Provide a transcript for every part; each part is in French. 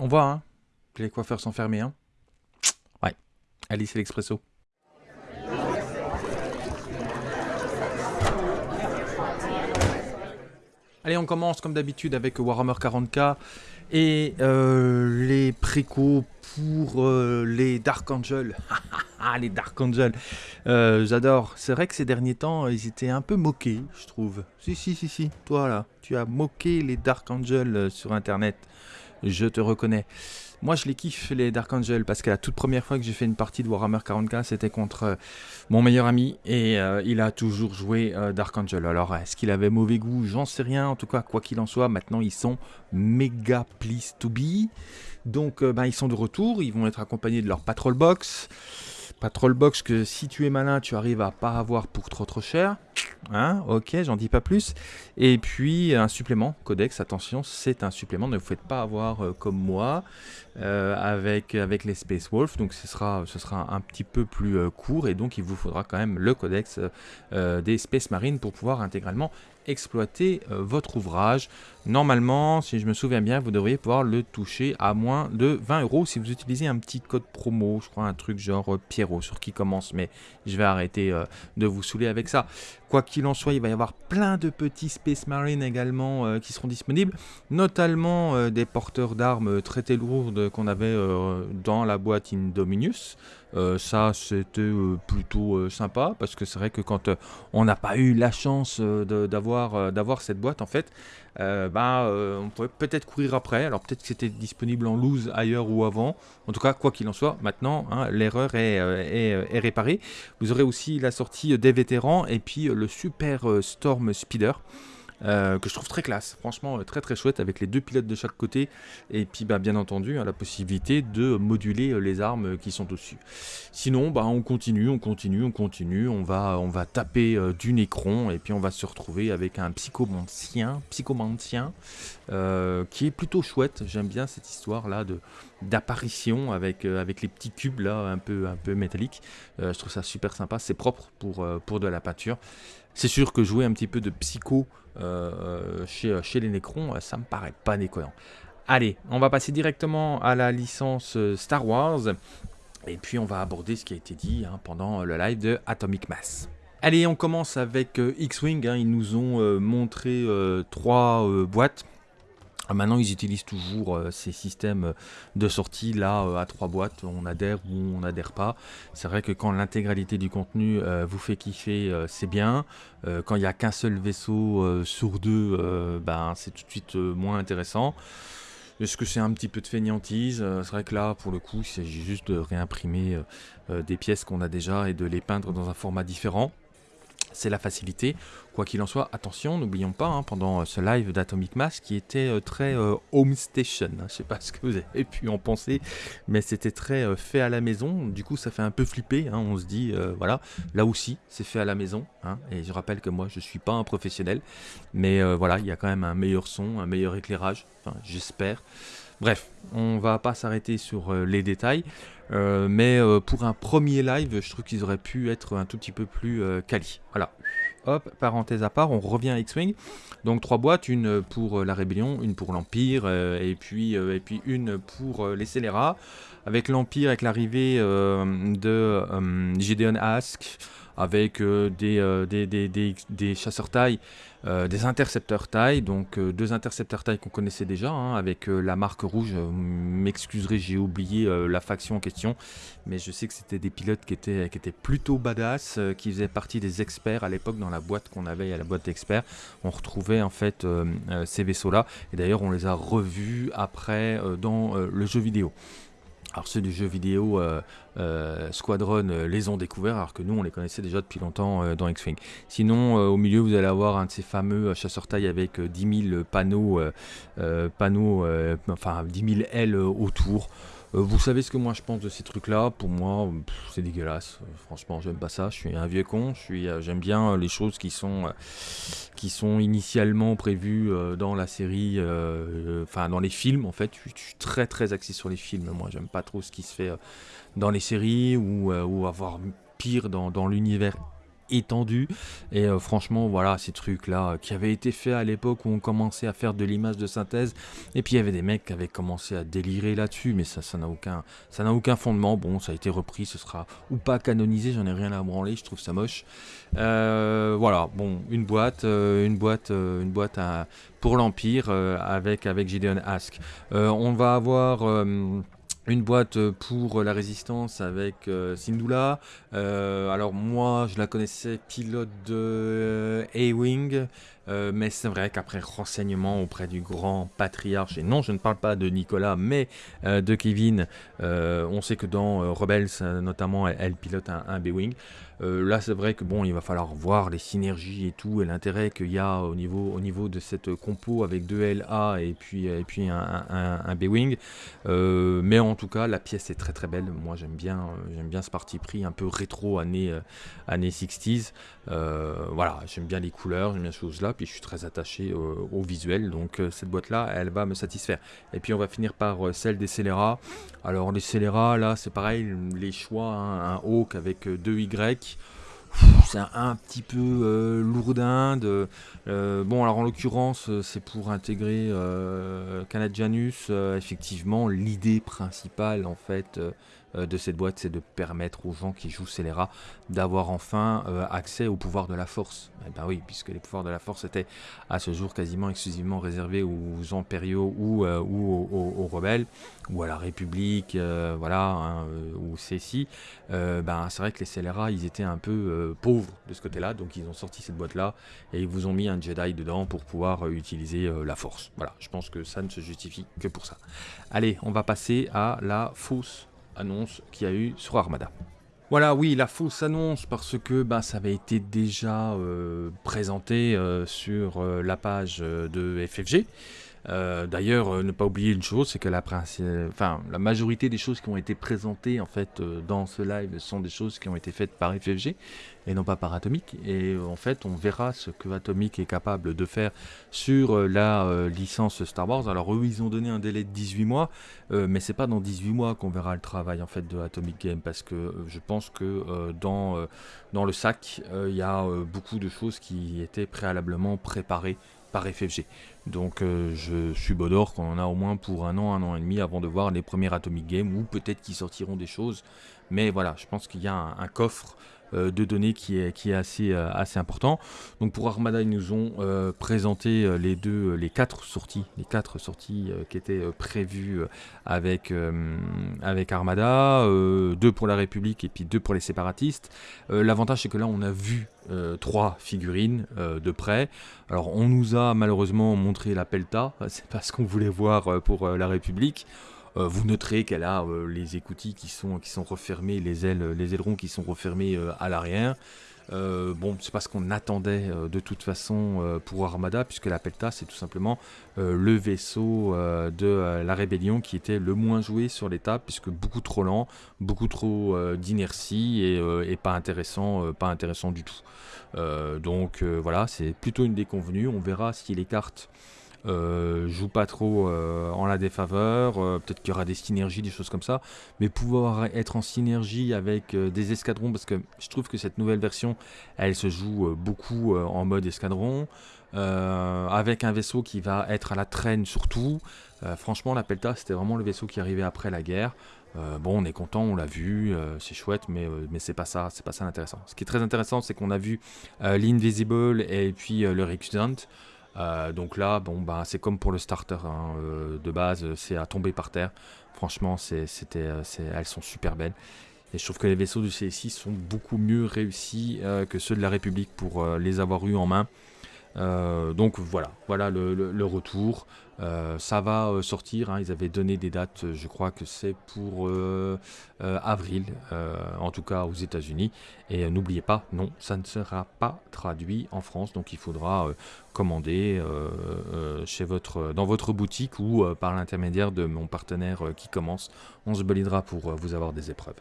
On voit, hein, que les coiffeurs sont fermés, hein. Ouais. Allez, c'est l'expresso. Allez, on commence comme d'habitude avec Warhammer 40k et euh, les précos pour euh, les Dark Angels. Ah, les Dark Angels. Euh, J'adore. C'est vrai que ces derniers temps, ils étaient un peu moqués, je trouve. Si, si, si, si. Toi, là, tu as moqué les Dark Angels euh, sur Internet. Je te reconnais. Moi, je les kiffe, les Dark Angels, parce que la toute première fois que j'ai fait une partie de Warhammer 40k, c'était contre mon meilleur ami, et il a toujours joué Dark Angel. Alors, est-ce qu'il avait mauvais goût? J'en sais rien. En tout cas, quoi qu'il en soit, maintenant, ils sont méga pleased to be. Donc, ben, ils sont de retour. Ils vont être accompagnés de leur Patrol Box. Patrol Box que si tu es malin, tu arrives à pas avoir pour trop trop cher. Hein ok, j'en dis pas plus. Et puis un supplément, Codex, attention, c'est un supplément, ne vous faites pas avoir euh, comme moi euh, avec, avec les Space Wolf. Donc ce sera, ce sera un petit peu plus euh, court et donc il vous faudra quand même le Codex euh, des Space Marines pour pouvoir intégralement exploiter euh, votre ouvrage. Normalement, si je me souviens bien, vous devriez pouvoir le toucher à moins de 20 euros si vous utilisez un petit code promo, je crois un truc genre euh, Pierrot sur qui commence, mais je vais arrêter euh, de vous saouler avec ça. Quoi qu'il en soit, il va y avoir plein de petits Space Marines également euh, qui seront disponibles, notamment euh, des porteurs d'armes très très lourdes qu'on avait euh, dans la boîte Indominus. Euh, ça, c'était euh, plutôt euh, sympa parce que c'est vrai que quand euh, on n'a pas eu la chance euh, euh, d'avoir cette boîte, en fait, euh, bah, euh, on pourrait peut-être courir après. Alors peut-être que c'était disponible en loose ailleurs ou avant. En tout cas, quoi qu'il en soit, maintenant, hein, l'erreur est, euh, est, réparée. Vous aurez aussi la sortie des vétérans et puis le Super Storm Speeder. Euh, que je trouve très classe, franchement euh, très très chouette avec les deux pilotes de chaque côté. Et puis bah, bien entendu hein, la possibilité de moduler euh, les armes qui sont dessus. Sinon bah, on continue, on continue, on continue, on va, on va taper du Necron et puis on va se retrouver avec un psychomancien, psychomancien qui est plutôt chouette, j'aime bien cette histoire là d'apparition avec, avec les petits cubes là un peu, un peu métalliques, je trouve ça super sympa, c'est propre pour, pour de la peinture. C'est sûr que jouer un petit peu de psycho euh, chez, chez les Necrons, euh, ça me paraît pas déconnant. Allez, on va passer directement à la licence euh, Star Wars. Et puis on va aborder ce qui a été dit hein, pendant le live de Atomic Mass. Allez, on commence avec euh, X-Wing. hein. ils nous ont euh, montré euh, trois euh, boîtes. Ah, Maintenant, ils utilisent toujours euh, ces systèmes de sortie là euh, à trois boîtes. On adhère ou on n'adhère pas. C'est vrai que quand l'intégralité du contenu euh, vous fait kiffer, euh, c'est bien. Euh, quand il n'y a qu'un seul vaisseau euh, sur deux, euh, ben, c'est tout de suite euh, moins intéressant. Est-ce que c'est un petit peu de fainéantise Euh, C'est vrai que là, pour le coup, il s'agit juste de réimprimer euh, euh, des pièces qu'on a déjà et de les peindre dans un format différent. C'est la facilité. Quoi qu'il en soit, attention, n'oublions pas, hein, pendant euh, ce live d'Atomic Mass qui était euh, très euh, home station, hein, je sais pas ce que vous avez pu en penser, mais c'était très fait à la maison, du coup ça fait un peu flipper, hein, on se dit, voilà, là aussi c'est fait à la maison, hein, et je rappelle que moi je suis pas un professionnel, mais voilà, il y a quand même un meilleur son, un meilleur éclairage, j'espère. Bref, on va pas s'arrêter sur euh, les détails, euh, mais euh, pour un premier live, je trouve qu'ils auraient pu être un tout petit peu plus euh, quali. Voilà. Hop, parenthèse à part, on revient à X-Wing. Donc trois boîtes, une pour la rébellion, une pour l'Empire, et, puis, et puis une pour les scélérats. Avec l'Empire, avec l'arrivée de Gideon Ask, avec euh, des, euh, des, chasseurs taille, euh, des intercepteurs taille, donc deux intercepteurs taille qu'on connaissait déjà, hein, avec la marque rouge. M'excuserez, j'ai oublié la faction en question, mais je sais que c'était des pilotes qui étaient, qui étaient plutôt badass, qui faisaient partie des experts à l'époque dans la boîte qu'on avait, à la boîte d'experts. On retrouvait en fait ces vaisseaux-là, et d'ailleurs on les a revus après dans le jeu vidéo. Alors ceux du jeu vidéo euh, euh, Squadron euh, les ont découverts alors que nous on les connaissait déjà depuis longtemps dans X-Wing. Sinon au milieu vous allez avoir un de ces fameux euh, chasseurs taille avec euh, 10 000 panneaux, panneaux enfin 10 000 ailes autour. Euh, vous savez ce que moi je pense de ces trucs là, pour moi c'est dégueulasse, Euh, franchement j'aime pas ça, je suis un vieux con, je suis, euh, j'aime bien les choses qui sont, qui sont initialement prévues dans la série, enfin dans les films en fait, je suis- très très axé sur les films, moi j'aime pas trop ce qui se fait dans les séries ou, avoir pire dans l'univers étendue. Et euh, franchement, voilà, ces trucs-là qui avaient été faits à l'époque où on commençait à faire de l'image de synthèse. Et puis il y avait des mecs qui avaient commencé à délirer là-dessus, mais ça, n'a aucun, ça n'a aucun fondement. Bon, ça a été repris, ce sera ou pas canonisé, j'en ai rien à branler, je trouve ça moche. Euh, voilà, bon, une boîte, euh, une boîte, une boîte pour l'Empire avec, avec Gideon Ask. on va avoir une boîte pour la résistance avec euh, Sindula. Euh, alors moi, je la connaissais pilote de A-Wing, euh, mais c'est vrai qu'après renseignement auprès du grand patriarche, et non, je ne parle pas de Nicolas, mais de Kevin, on sait que dans Rebels, notamment, elle, pilote un B-Wing. Euh, là, c'est vrai que bon, il va falloir voir les synergies et tout, et l'intérêt qu'il y a au niveau, au niveau de cette compo avec deux LA et puis, et puis un, B-Wing. Euh, mais en tout cas, la pièce est très très belle. Moi, j'aime bien, j'aime bien ce parti pris un peu rétro années, euh, années 60s. voilà, j'aime bien les couleurs, j'aime bien ces choses-là, puis je suis très attaché au visuel, donc cette boîte-là, elle va me satisfaire. Et puis on va finir par celle des scélérats. Alors les scélérats, là, c'est pareil, les choix, hein, un Hawk avec deux Y c'est un, petit peu euh, lourdin. Euh, bon, alors en l'occurrence, euh, c'est pour intégrer Canadianus. effectivement, l'idée principale, en fait, euh, de cette boîte, c'est de permettre aux gens qui jouent Scélérat d'avoir enfin euh, accès au pouvoir de la force. Eh ben oui, puisque les pouvoirs de la force étaient à ce jour quasiment exclusivement réservés aux impériaux ou, euh, aux, rebelles, ou à la République, voilà, hein, ou ceci. ben, c'est vrai que les scélérats, ils étaient un peu pauvres de ce côté-là, donc ils ont sorti cette boîte-là et ils vous ont mis un Jedi dedans pour pouvoir utiliser la force. Voilà, je pense que ça ne se justifie que pour ça. Allez, on va passer à la fausse annonce qu'il y a eu sur Armada. Voilà, oui, la fausse annonce, parce que bah, ça avait été déjà euh, présenté euh, sur euh, la page de FFG. D'ailleurs, ne pas oublier une chose, c'est que la, majorité des choses qui ont été présentées en fait dans ce live sont des choses qui ont été faites par FFG et non pas par Atomic. Et en fait, on verra ce que Atomic est capable de faire sur euh, la euh, licence Star Wars. Alors eux, ils ont donné un délai de 18 mois, euh, mais c'est pas dans 18 mois qu'on verra le travail en fait de Atomic Game, parce que je pense que dans le sac, il y a beaucoup de choses qui étaient préalablement préparées par FFG. Donc je suis Bodor qu'on en a au moins pour un an, un an et demi avant de voir les premiers Atomic Games, ou peut-être qu'ils sortiront des choses. Mais voilà, je pense qu'il y a un coffre euh, de données qui est, qui est assez, euh, assez important. Donc pour Armada, ils nous ont euh, présenté les deux, les quatre sorties, les quatre sorties qui étaient prévues avec, avec Armada, deux pour la République et puis deux pour les séparatistes. L'avantage c'est que là on a vu trois figurines de près. Alors on nous a malheureusement montré la Pelta, c'est pas ce qu'on voulait voir pour la République. Euh, vous noterez qu'elle a euh, les écoutilles qui sont, qui sont refermés, les ailes, les ailerons qui sont refermés euh, à l'arrière. bon, c'est pas ce qu'on attendait de toute façon pour Armada, puisque la Pelta, c'est tout simplement le vaisseau de la rébellion qui était le moins joué sur l'étape, puisque beaucoup trop lent, beaucoup trop d'inertie et, pas intéressant, pas intéressant du tout. donc voilà, c'est plutôt une déconvenue. On verra si les cartes euh, joue pas trop euh, en la défaveur, euh, peut-être qu'il y aura des synergies, des choses comme ça, mais pouvoir être en synergie avec des escadrons, parce que je trouve que cette nouvelle version, elle se joue beaucoup en mode escadron, avec un vaisseau qui va être à la traîne surtout. franchement, la Pelta, c'était vraiment le vaisseau qui arrivait après la guerre. bon, on est content, on l'a vu, c'est chouette, mais, mais c'est pas ça, c'est pas ça l'intéressant. Ce qui est très intéressant, c'est qu'on a vu l'Invisible et puis le Recusant. Euh, donc là, bon, bah, c'est comme pour le starter hein, euh, de base, c'est à tomber par terre. Franchement, c'était, euh, elles sont super belles. Et je trouve que les vaisseaux du CSI sont beaucoup mieux réussis que ceux de la République pour les avoir eus en main. Euh, donc voilà, voilà le, retour. Euh, ça va euh, sortir, hein. ils avaient donné des dates, je crois que c'est pour avril, en tout cas aux États-Unis. Et n'oubliez pas, non, ça ne sera pas traduit en France, donc il faudra commander chez votre, dans votre boutique ou par l'intermédiaire de mon partenaire qui commence. On se balidera pour vous avoir des épreuves.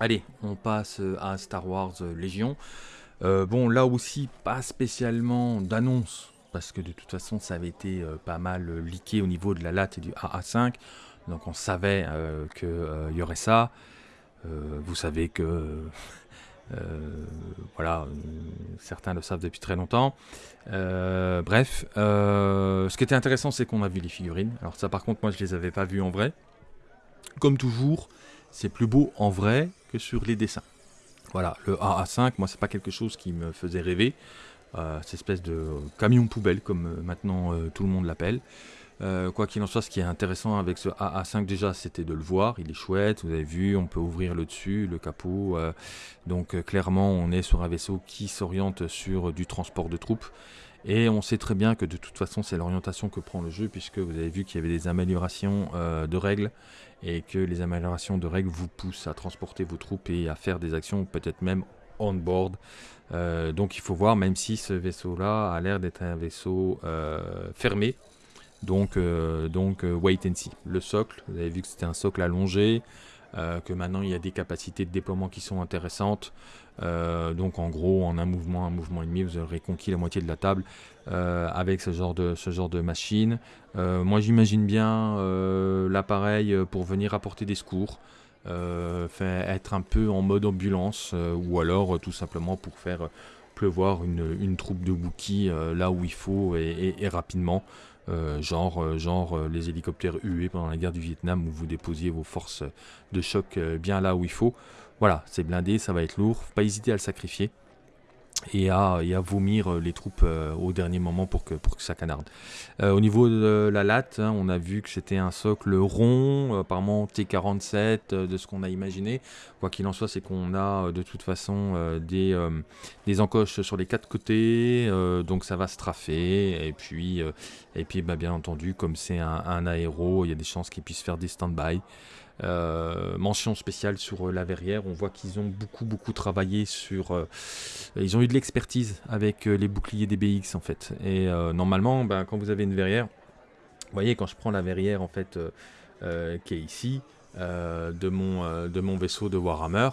Allez, on passe à Star Wars Légion. Euh, bon, là aussi, pas spécialement d'annonce, parce que de toute façon, ça avait été euh, pas mal euh, leaké au niveau de la latte et du AA5. Donc on savait qu'il y aurait ça. vous savez que voilà, certains le savent depuis très longtemps. bref, ce qui était intéressant, c'est qu'on a vu les figurines. Alors ça, par contre, moi, je les avais pas vues en vrai. Comme toujours, c'est plus beau en vrai que sur les dessins. Voilà, le AA5, moi, c'est pas quelque chose qui me faisait rêver. Euh, cette espèce de camion poubelle, comme euh, maintenant euh, tout le monde l'appelle. quoi qu'il en soit, ce qui est intéressant avec ce AA5 déjà, c'était de le voir. Il est chouette, vous avez vu, on peut ouvrir le dessus, le capot. donc clairement, on est sur un vaisseau qui s'oriente sur du transport de troupes. Et on sait très bien que de toute façon, c'est l'orientation que prend le jeu, puisque vous avez vu qu'il y avait des améliorations de règles, et que les améliorations de règles vous poussent à transporter vos troupes et à faire des actions, peut-être même on-board. Euh, donc il faut voir, même si ce vaisseau-là a l'air d'être un vaisseau euh, fermé, donc, euh, donc wait and see. Le socle, vous avez vu que c'était un socle allongé, que maintenant il y a des capacités de déploiement qui sont intéressantes. donc en gros, en un mouvement, un mouvement et demi, vous aurez conquis la moitié de la table avec ce genre de, machine. moi j'imagine bien l'appareil pour venir apporter des secours. Euh, être un peu en mode ambulance, euh, ou alors euh, tout simplement pour faire pleuvoir une, troupe de bouquis là où il faut et, rapidement. Genre, genre les hélicoptères UE pendant la guerre du Vietnam où vous déposiez vos forces de choc bien là où il faut. Voilà, c'est blindé, ça va être lourd, pas hésiter à le sacrifier et à, vomir euh, les troupes euh, au dernier moment pour que, pour que ça canarde. Euh, au niveau de la latte, hein, on a vu que c'était un socle rond, apparemment T47 de ce qu'on a imaginé. Quoi qu'il en soit, c'est qu'on a de toute façon des, des encoches sur les quatre côtés, donc ça va se trafer. Et puis, et puis bah, bien entendu, comme c'est un, un aéro, il y a des chances qu'il puisse faire des stand-by. Euh, mention spéciale sur euh, la verrière. On voit qu'ils ont beaucoup beaucoup travaillé sur. Euh, ils ont eu de l'expertise avec les boucliers des BX en fait. Et normalement, ben, quand vous avez une verrière, vous voyez quand je prends la verrière en fait qui est ici de mon de mon vaisseau de Warhammer.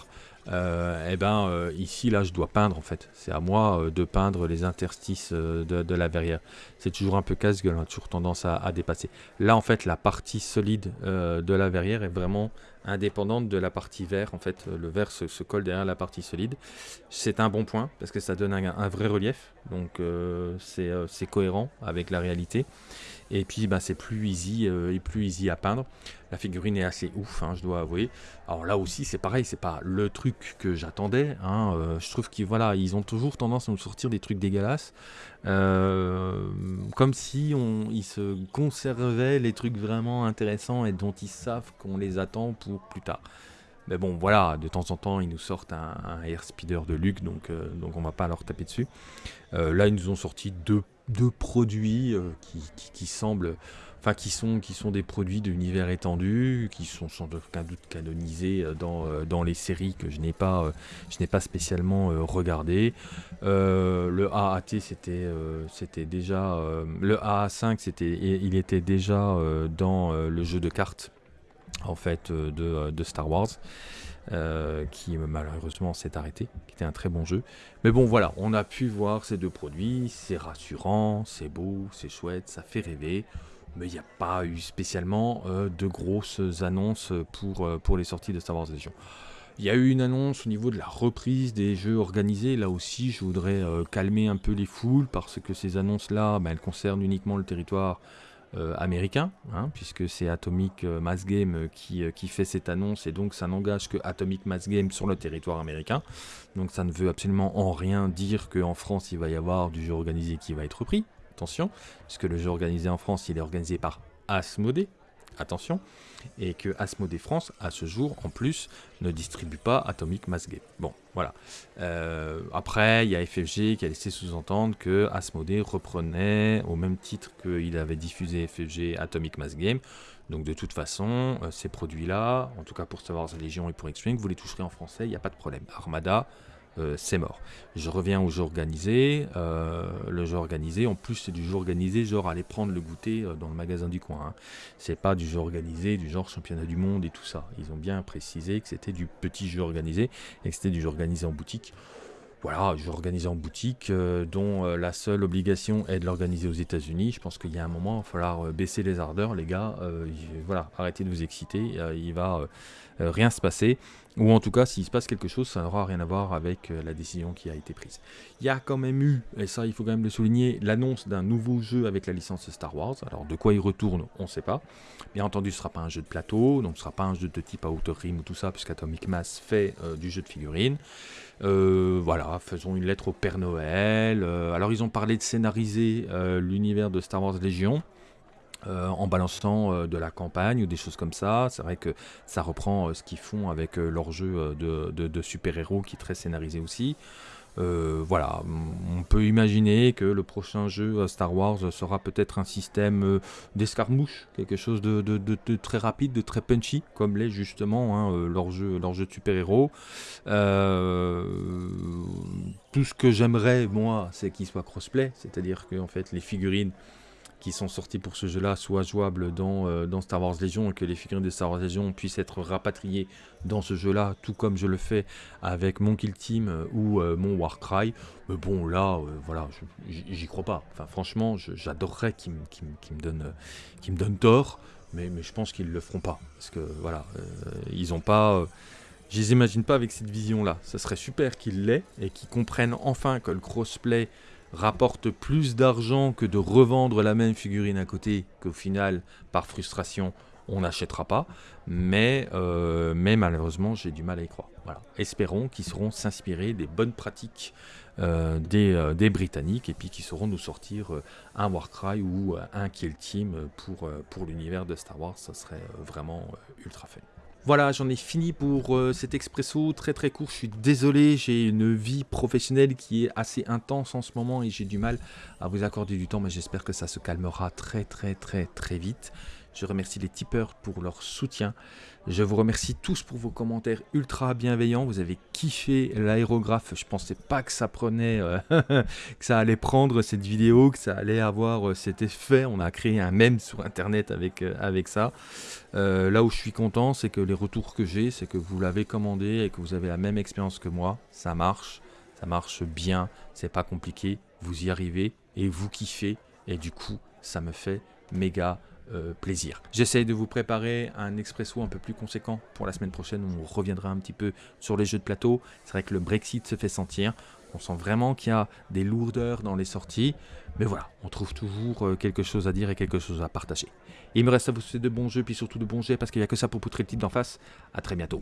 Euh, eh ben euh, ici là je dois peindre en fait. C'est à moi euh, de peindre les interstices de, la verrière. C'est toujours un peu casse-gueule, hein, toujours tendance à, dépasser. Là en fait la partie solide de la verrière est vraiment indépendante de la partie vert. En fait le vert se, colle derrière la partie solide. C'est un bon point parce que ça donne un vrai relief. Donc c'est cohérent avec la réalité. Et puis bah, c'est plus easy euh, et plus easy à peindre. La figurine est assez ouf, hein, je dois avouer. Alors là aussi c'est pareil, c'est pas le truc que j'attendais. Hein, euh, je trouve qu'ils voilà, ils ont toujours tendance à nous sortir des trucs dégueulasses. Euh, comme si on, ils se conservaient les trucs vraiment intéressants et dont ils savent qu'on les attend pour plus tard. Mais bon, voilà, de temps en temps, ils nous sortent un, un air speeder de Luc, donc, donc on va pas leur taper dessus. là, ils nous ont sorti deux de produits euh, qui, semblent, enfin qui sont, qui sont des produits d'univers étendu, qui sont sans aucun doute canonisés euh, dans, euh, les séries que je n'ai pas, je n'ai pas spécialement regardé. le AAT c'était, c'était déjà, le AA5 c'était, il était déjà dans le jeu de cartes en fait de, de Star Wars. Euh, qui malheureusement s'est arrêté, qui était un très bon jeu. Mais bon voilà, on a pu voir ces deux produits, c'est rassurant, c'est beau, c'est chouette, ça fait rêver. Mais il n'y a pas eu spécialement euh, de grosses annonces pour, euh, pour les sorties de Star Wars Legion. Il y a eu une annonce au niveau de la reprise des jeux organisés. Là aussi, je voudrais calmer un peu les foules parce que ces annonces-là, ben, elles concernent uniquement le territoire euh, américain, hein, puisque c'est Atomic euh, Mass Game euh, qui, fait cette annonce, et donc ça n'engage que Atomic Mass Game sur le territoire américain. Donc ça ne veut absolument en rien dire qu'en France il va y avoir du jeu organisé qui va être repris. Attention, puisque le jeu organisé en France il est organisé par Asmodee, attention, et que Asmodee France, à ce jour, en plus, ne distribue pas Atomic Mass Game. Bon, voilà. Euh, après, il y a FFG qui a laissé sous-entendre que Asmodee reprenait, au même titre qu'il avait diffusé FFG Atomic Mass Game. Donc de toute façon, euh, ces produits-là, en tout cas pour Star Wars Légion et pour X-Wing, vous les toucherez en français, il n'y a pas de problème. Armada, euh, c'est mort. Je reviens au jeu organisé. Euh, le jeu organisé, en plus, c'est du jeu organisé, genre aller prendre le goûter euh, dans le magasin du coin. Hein. C'est pas du jeu organisé, du genre championnat du monde et tout ça. Ils ont bien précisé que c'était du petit jeu organisé et que c'était du jeu organisé en boutique. Voilà, jeu organisé en boutique, dont la seule obligation est de l'organiser aux États-Unis. Je pense qu'il y a un moment, il va falloir baisser les ardeurs, les gars. voilà, arrêtez de vous exciter. il va rien se passer. Ou en tout cas, s'il se passe quelque chose, ça n'aura rien à voir avec euh, la décision qui a été prise. Il y a quand même eu, et ça il faut quand même le souligner, l'annonce d'un nouveau jeu avec la licence Star Wars. Alors de quoi il retourne, on ne sait pas. Bien entendu, ce ne sera pas un jeu de plateau, donc ce ne sera pas un jeu de type Outer Rim ou tout ça, puisqu'Atomic Mass fait euh, du jeu de figurines. Euh, voilà, faisons une lettre au Père Noël. alors ils ont parlé de scénariser l'univers de Star Wars Légion. Euh, en balançant euh, de la campagne ou des choses comme ça. C'est vrai que ça reprend euh, ce qu'ils font avec leur jeu de, super-héros qui est très scénarisé aussi. voilà, on peut imaginer que le prochain jeu Star Wars sera peut-être un système d'escarmouche, quelque chose de, très rapide, de très punchy, comme l'est justement hein, leur, jeu, de super-héros. tout ce que j'aimerais, moi, c'est qu'il soit crossplay, c'est-à-dire que fait, les figurines qui sont sortis pour ce jeu-là soient jouables dans, euh, dans, Star Wars Legion et que les figurines de Star Wars Legion puissent être rapatriées dans ce jeu-là, tout comme je le fais avec mon Kill Team euh, ou euh, mon Warcry. Mais bon, là, voilà, j'y crois pas. Enfin, franchement, j'adorerais qu'ils me donnent me donne tort, mais, mais je pense qu'ils le feront pas. Parce que, voilà, ils ont pas... je les imagine pas avec cette vision-là. Ce serait super qu'ils l'aient et qu'ils comprennent enfin que le crossplay rapporte plus d'argent que de revendre la même figurine à côté, qu'au final, par frustration, on n'achètera pas. Mais, euh, mais malheureusement, j'ai du mal à y croire. Voilà. Espérons qu'ils sauront s'inspirer des bonnes pratiques euh, euh, des, Britanniques et puis qu'ils sauront nous sortir un Warcry ou un Kill Team pour, pour l'univers de Star Wars. Ça serait vraiment ultra fun. Voilà, j'en ai fini pour euh, cet expresso très très court. Je suis désolé, j'ai une vie professionnelle qui est assez intense en ce moment et j'ai du mal à vous accorder du temps, mais j'espère que ça se calmera très très très très vite. Je remercie les tipeurs pour leur soutien. Je vous remercie tous pour vos commentaires ultra bienveillants. Vous avez kiffé l'aérographe. Je pensais pas que ça prenait, euh, que ça allait prendre cette vidéo, que ça allait avoir euh, cet effet. On a créé un mème sur internet avec, euh, avec ça. là où je suis content, c'est que les retours que j'ai, c'est que vous l'avez commandé et que vous avez la même expérience que moi. Ça marche, ça marche bien, c'est pas compliqué. Vous y arrivez et vous kiffez. Et du coup, ça me fait méga euh, plaisir. J'essaye de vous préparer un expresso un peu plus conséquent pour la semaine prochaine où on reviendra un petit peu sur les jeux de plateau. C'est vrai que le Brexit se fait sentir. On sent vraiment qu'il y a des lourdeurs dans les sorties. Mais voilà, on trouve toujours euh, quelque chose à dire et quelque chose à partager. il me reste à vous souhaiter de bons jeux, puis surtout de bons jets, parce qu'il n'y a que ça pour poutrer le titre d'en face. A très bientôt.